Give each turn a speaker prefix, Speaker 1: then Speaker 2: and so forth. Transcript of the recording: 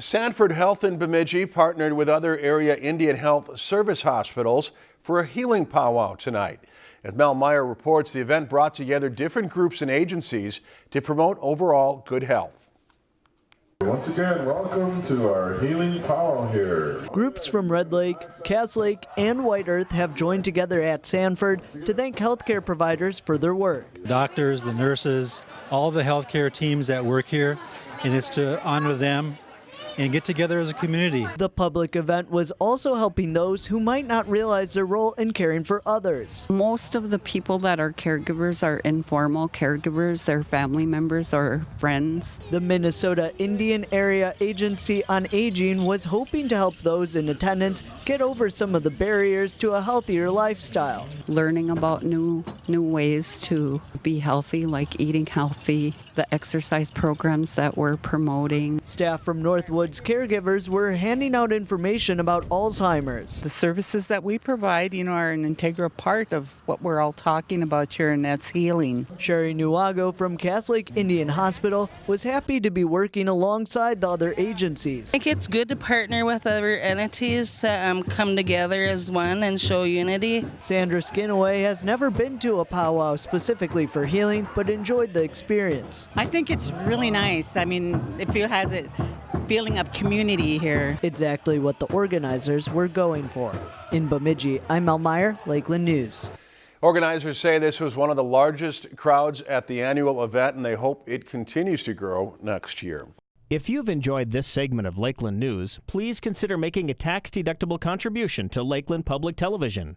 Speaker 1: Sanford Health in Bemidji partnered with other area Indian Health Service hospitals for a healing powwow tonight. As Mel Meyer reports, the event brought together different groups and agencies to promote overall good health.
Speaker 2: Once again, welcome to our healing powwow here.
Speaker 3: Groups from Red Lake, Cass Lake, and White Earth have joined together at Sanford to thank healthcare providers for their work.
Speaker 4: Doctors, the nurses, all the healthcare teams that work here, and it's to honor them and get together as a community.
Speaker 3: The public event was also helping those who might not realize their role in caring for others.
Speaker 5: Most of the people that are caregivers are informal caregivers, they're family members or friends.
Speaker 3: The Minnesota Indian Area Agency on Aging was hoping to help those in attendance get over some of the barriers to a healthier lifestyle.
Speaker 5: Learning about new new ways to be healthy like eating healthy, the exercise programs that we're promoting.
Speaker 3: Staff from Northwoods caregivers were handing out information about Alzheimer's.
Speaker 6: The services that we provide, you know, are an integral part of what we're all talking about here, and that's healing.
Speaker 3: Sherry Nuago from Cass Lake Indian Hospital was happy to be working alongside the other agencies.
Speaker 7: I think it's good to partner with other entities to um, come together as one and show unity.
Speaker 3: Sandra Skinaway has never been to a powwow specifically for healing, but enjoyed the experience.
Speaker 8: I think it's really nice. I mean, it feel has a feeling of community here.
Speaker 3: Exactly what the organizers were going for. In Bemidji, I'm Mel Meyer, Lakeland News.
Speaker 1: Organizers say this was one of the largest crowds at the annual event and they hope it continues to grow next year.
Speaker 9: If you've enjoyed this segment of Lakeland News, please consider making a tax-deductible contribution to Lakeland Public Television.